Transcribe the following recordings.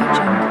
Audio.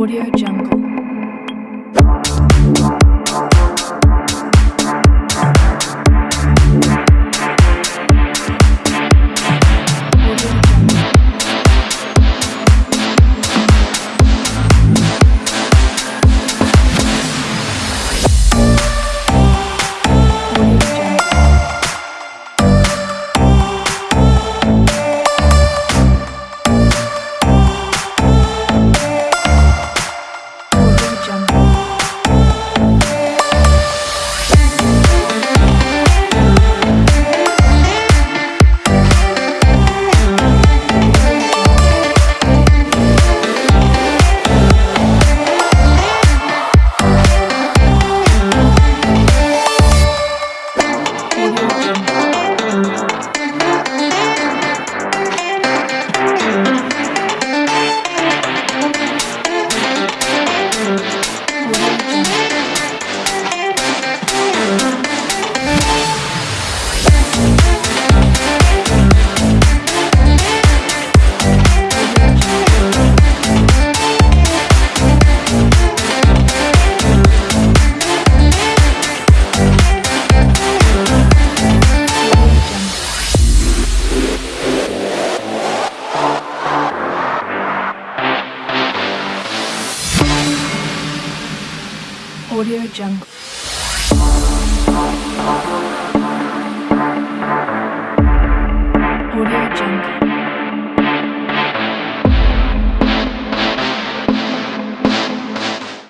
Audio Jungle. Audio Jungle.